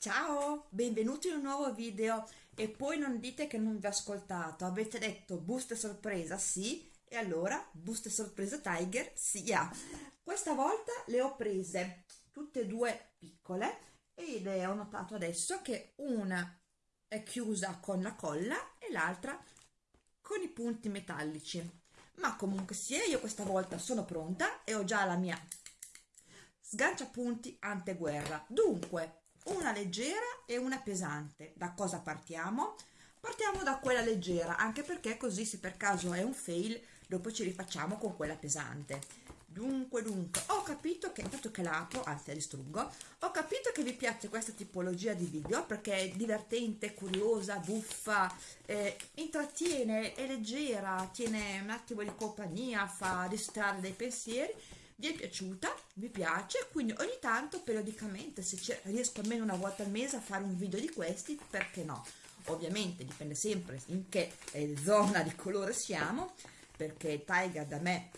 Ciao, benvenuti in un nuovo video. E poi non dite che non vi ho ascoltato, avete detto buste sorpresa sì. E allora buste sorpresa Tiger sia. Questa volta le ho prese tutte e due piccole ed ho notato adesso che una è chiusa con la colla e l'altra con i punti metallici. Ma comunque sia io questa volta sono pronta e ho già la mia sganciapunti anteguerra. Dunque una leggera e una pesante da cosa partiamo? partiamo da quella leggera anche perché così se per caso è un fail dopo ci rifacciamo con quella pesante dunque dunque ho capito che intanto che la apro anzi la distruggo ho capito che vi piace questa tipologia di video perché è divertente curiosa buffa eh, intrattiene è leggera tiene un attimo di compagnia fa distrarre dai pensieri vi è piaciuta, vi piace, quindi ogni tanto periodicamente se riesco almeno una volta al mese a fare un video di questi, perché no? Ovviamente dipende sempre in che eh, zona di colore siamo, perché Tiger da me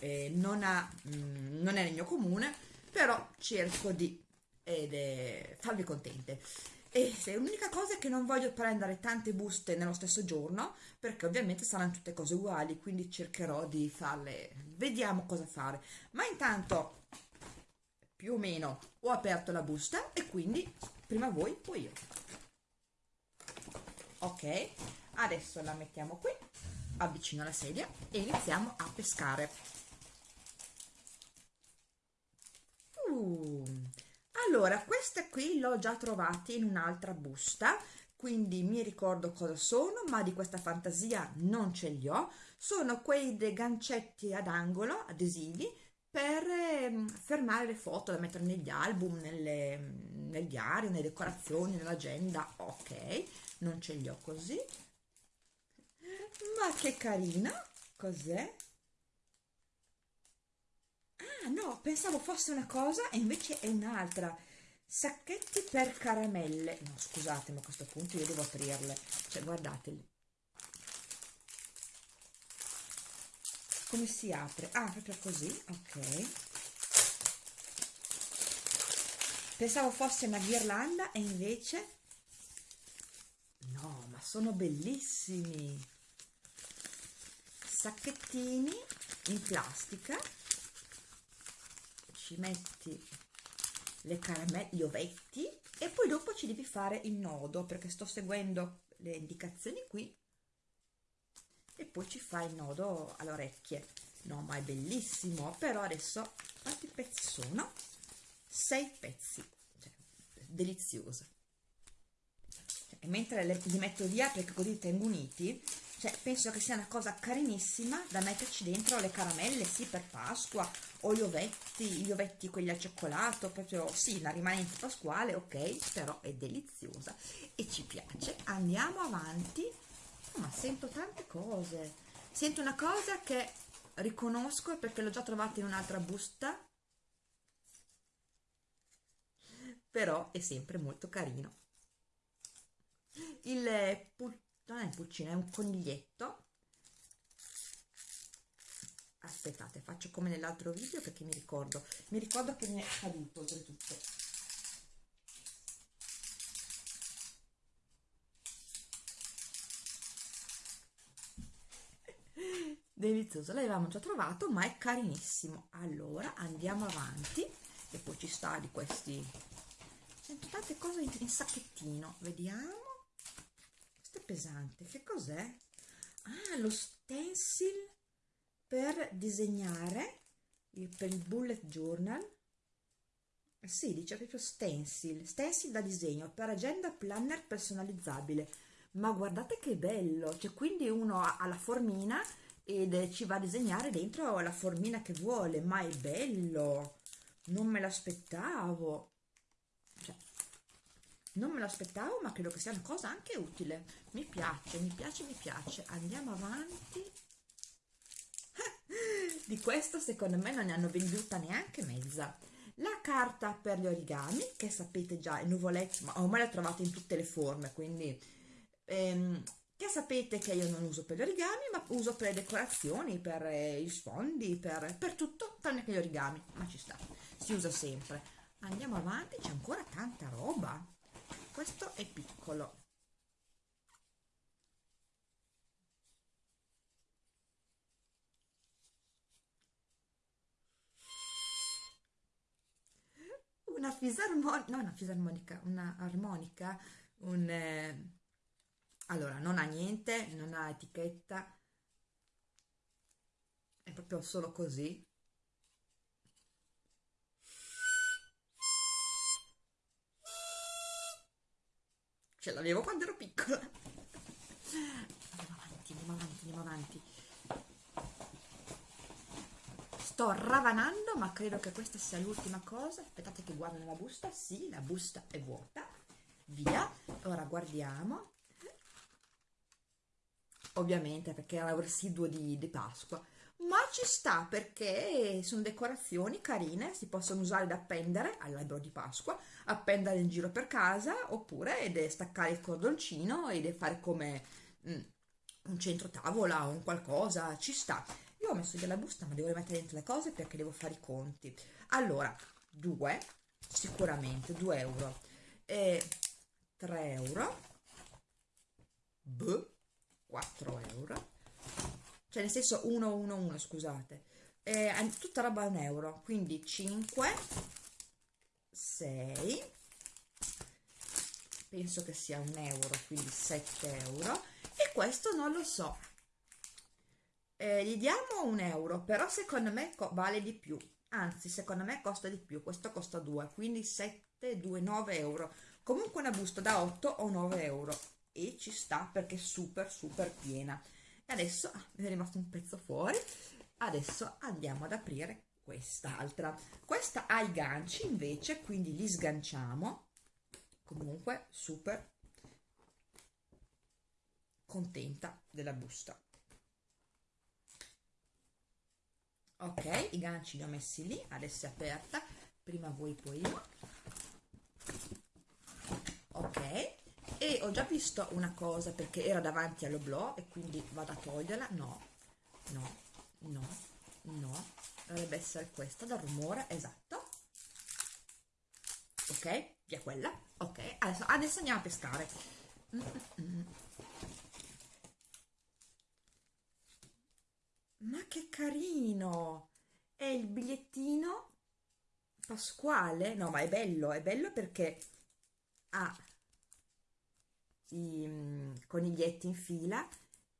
eh, non, ha, mh, mm, non è nel mio comune, però cerco di eh, farvi contente e se l'unica cosa è che non voglio prendere tante buste nello stesso giorno perché ovviamente saranno tutte cose uguali quindi cercherò di farle. Vediamo cosa fare. Ma intanto più o meno ho aperto la busta e quindi prima voi poi io. Ok adesso la mettiamo qui avvicino la sedia e iniziamo a pescare uh, allora queste qui l'ho già trovate in un'altra busta quindi mi ricordo cosa sono ma di questa fantasia non ce li ho. Sono quei dei gancetti ad angolo adesivi per eh, fermare le foto da mettere negli album nelle, nel diario nelle decorazioni nell'agenda. Ok non ce li ho così. Ma che carina! Cos'è? Ah no pensavo fosse una cosa e invece è un'altra sacchetti per caramelle. No scusate ma a questo punto io devo aprirle. Cioè guardateli come si apre? Ah proprio così ok. Pensavo fosse una ghirlanda e invece no ma sono bellissimi. Sacchettini in plastica. Ci metti le caramelle, gli ovetti e poi dopo ci devi fare il nodo perché sto seguendo le indicazioni qui e poi ci fai il nodo alle orecchie no ma è bellissimo però adesso quanti pezzi sono? sei pezzi cioè, delizioso cioè, mentre li metto via perché così li tengo uniti cioè penso che sia una cosa carinissima da metterci dentro le caramelle sì per Pasqua o gli ovetti gli ovetti quelli al cioccolato proprio sì la rimanente pasquale ok però è deliziosa e ci piace. Andiamo avanti. Ma sento tante cose. Sento una cosa che riconosco perché l'ho già trovata in un'altra busta però è sempre molto carino. Il non è un pulcino, è un coniglietto. Aspettate, faccio come nell'altro video perché mi ricordo. Mi ricordo che mi è caduto oltretutto. Delizioso l'avevamo già trovato ma è carinissimo. Allora andiamo avanti. E poi ci sta di questi sento tante cose in, in sacchettino. Vediamo pesante. Che cos'è? ah lo stencil per disegnare per il bullet journal. Sì dice proprio stencil. Stencil da disegno per agenda planner personalizzabile. Ma guardate che bello cioè quindi uno ha la formina ed ci va a disegnare dentro la formina che vuole ma è bello. Non me l'aspettavo non me l'aspettavo ma credo che sia una cosa anche utile. Mi piace mi piace mi piace. Andiamo avanti. Di questo secondo me non ne hanno venduta neanche mezza. La carta per gli origami che sapete già i nuvoletti ma ormai la trovate in tutte le forme quindi ehm, che sapete che io non uso per gli origami ma uso per le decorazioni per eh, i sfondi per, per tutto tranne che gli origami ma ci sta. Si usa sempre. Andiamo avanti c'è ancora tanta roba questo è piccolo una fisarmonica, no una fisarmonica, una armonica, un... Eh, allora, non ha niente, non ha etichetta, è proprio solo così. Ce l'avevo quando ero piccola. Andiamo avanti, andiamo avanti, andiamo avanti. Sto ravanando ma credo che questa sia l'ultima cosa. Aspettate che guardo nella busta. Sì la busta è vuota. Via. Ora guardiamo ovviamente perché era un residuo di, di Pasqua ma ci sta perché sono decorazioni carine si possono usare da appendere all'albero di Pasqua appendere in giro per casa oppure staccare il cordoncino e fare come mm, un centro tavola o un qualcosa ci sta. Io ho messo della busta ma devo rimettere dentro le cose perché devo fare i conti. Allora 2 sicuramente 2 euro. E 3 euro B 4 euro cioè nel senso 1 1 1 scusate. E tutta roba a un euro quindi 5 6 penso che sia un euro quindi 7 euro. E questo non lo so. Eh, gli diamo un euro però secondo me vale di più. Anzi secondo me costa di più. Questo costa 2 quindi 7 2 9 euro. Comunque una busta da 8 o 9 euro. E ci sta perché è super super piena adesso ah, è rimasto un pezzo fuori. Adesso andiamo ad aprire quest'altra. Questa ha i ganci invece quindi li sganciamo. Comunque super contenta della busta. Ok i ganci li ho messi lì adesso è aperta. Prima voi poi io. Ok ho già visto una cosa perché era davanti all'oblò e quindi vado a toglierla. No no no no. Dovrebbe essere questa dal rumore esatto. Ok via quella. Ok adesso, adesso andiamo a pescare. Mm -mm. ma che carino! È il bigliettino pasquale? No ma è bello è bello perché ha i mm, coniglietti in fila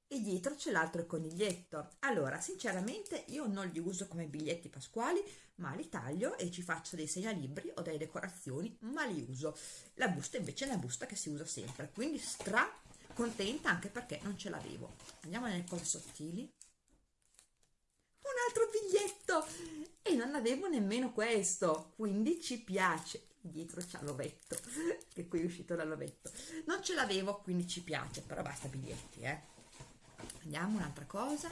e dietro c'è l'altro coniglietto. Allora sinceramente io non li uso come biglietti pasquali ma li taglio e ci faccio dei segnalibri o delle decorazioni ma li uso. La busta invece è una busta che si usa sempre quindi stra contenta anche perché non ce l'avevo. Andiamo nelle cose sottili. Altro biglietto! E non avevo nemmeno questo quindi ci piace dietro c'è l'ovetto che qui è uscito dall'ovetto non ce l'avevo quindi ci piace però basta biglietti eh. Andiamo un'altra cosa.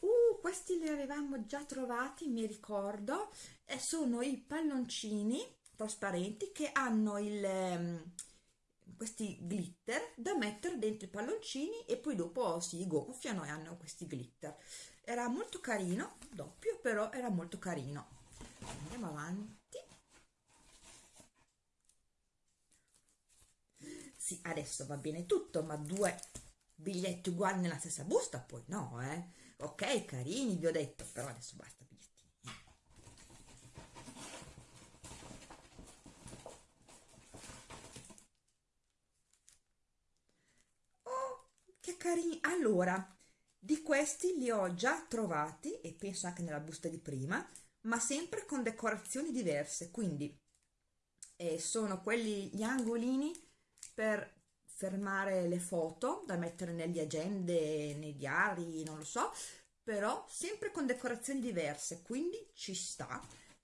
Uh questi li avevamo già trovati mi ricordo e sono i palloncini trasparenti che hanno il um, questi glitter da mettere dentro i palloncini e poi dopo si gonfiano e hanno questi glitter. Era molto carino doppio però era molto carino andiamo avanti. Sì adesso va bene tutto ma due biglietti uguali nella stessa busta poi no eh. Ok carini vi ho detto però adesso basta carini. Allora di questi li ho già trovati e penso anche nella busta di prima ma sempre con decorazioni diverse quindi eh, sono quelli gli angolini per fermare le foto da mettere negli agende nei diari non lo so però sempre con decorazioni diverse quindi ci sta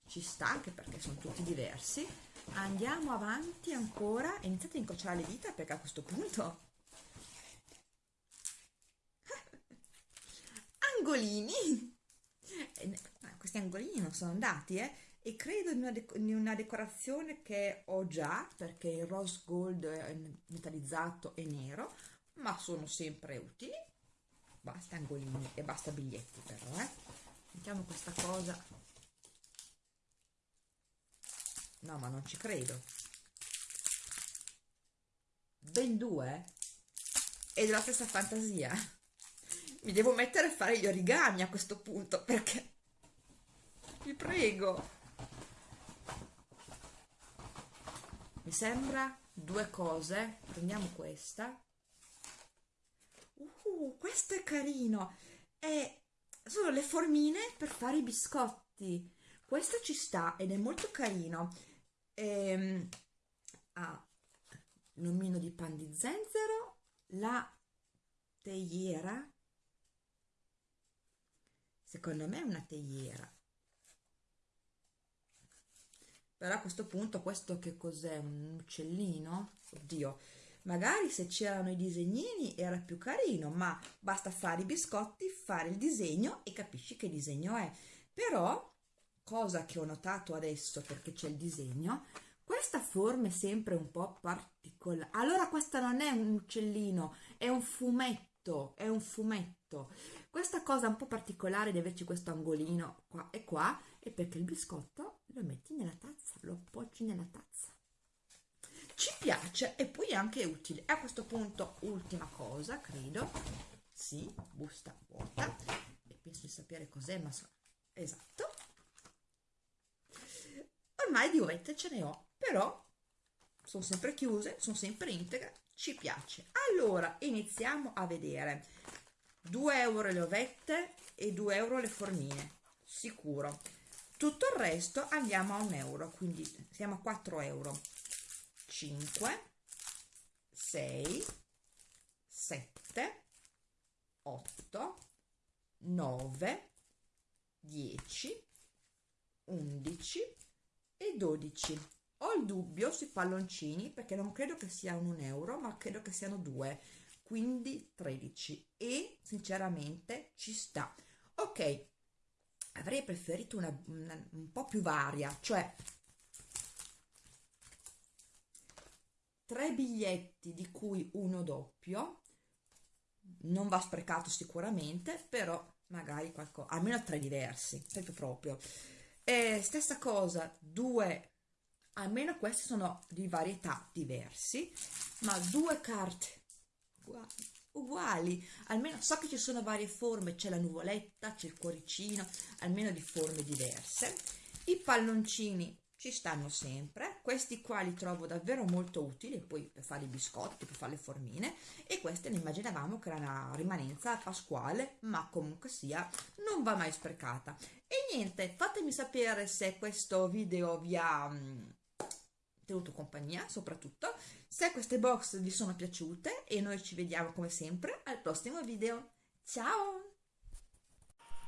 ci sta anche perché sono tutti diversi. Andiamo avanti ancora iniziate a incrociare le dita perché a questo punto angolini questi angolini non sono andati eh. E credo in una, in una, decorazione che ho già perché il rose gold è metallizzato e nero ma sono sempre utili. Basta angolini e basta biglietti però eh. Mettiamo questa cosa. No ma non ci credo. Ben due e della stessa fantasia. Mi devo mettere a fare gli origami a questo punto perché vi prego. Mi sembra due cose. Prendiamo questa. Uh, questo è carino. È sono le formine per fare i biscotti. Questo ci sta ed è molto carino. Ehm, ha l'omino di pan di zenzero la teiera. Secondo me è una teiera però a questo punto questo che cos'è? Un uccellino? Oddio. Magari se c'erano i disegnini era più carino ma basta fare i biscotti fare il disegno e capisci che disegno è. Però cosa che ho notato adesso perché c'è il disegno questa forma è sempre un po' particolare allora questa non è un uccellino è un fumetto è un fumetto. Questa cosa un po' particolare di averci questo angolino qua e qua è perché il biscotto lo metti nella tazza lo appoggi nella tazza. Ci piace e poi è anche utile. A questo punto ultima cosa credo sì busta vuota. E penso di sapere cos'è ma so esatto. Ormai di ovette ce ne ho però sono sempre chiuse sono sempre integre ci piace. Allora iniziamo a vedere. 2 euro le ovette e 2 euro le formine sicuro tutto il resto andiamo a un euro quindi siamo a 4 euro. 5 6 7 8 9 10 11 e 12 ho il dubbio sui palloncini perché non credo che sia un euro ma credo che siano due quindi 13 e sinceramente ci sta. Ok avrei preferito una, una un po' più varia cioè tre biglietti di cui uno doppio non va sprecato sicuramente però magari qualcosa almeno tre diversi proprio proprio. E stessa cosa due almeno questi sono di varietà diversi ma due carte uguali, uguali. Almeno so che ci sono varie forme c'è la nuvoletta c'è il cuoricino almeno di forme diverse. I palloncini ci stanno sempre. Questi qua li trovo davvero molto utili poi per fare i biscotti per fare le formine. E queste ne immaginavamo che era una rimanenza pasquale ma comunque sia non va mai sprecata. E niente fatemi sapere se questo video vi ha mm, tenuto compagnia soprattutto se queste box vi sono piaciute e noi ci vediamo come sempre al prossimo video ciao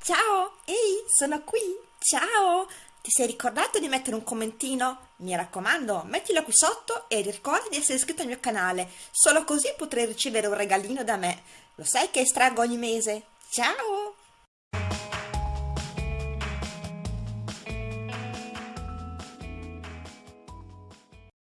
ciao ehi sono qui ciao ti sei ricordato di mettere un commentino? Mi raccomando, mettilo qui sotto e ricorda di essere iscritto al mio canale, solo così potrai ricevere un regalino da me. Lo sai che estraggo ogni mese? Ciao!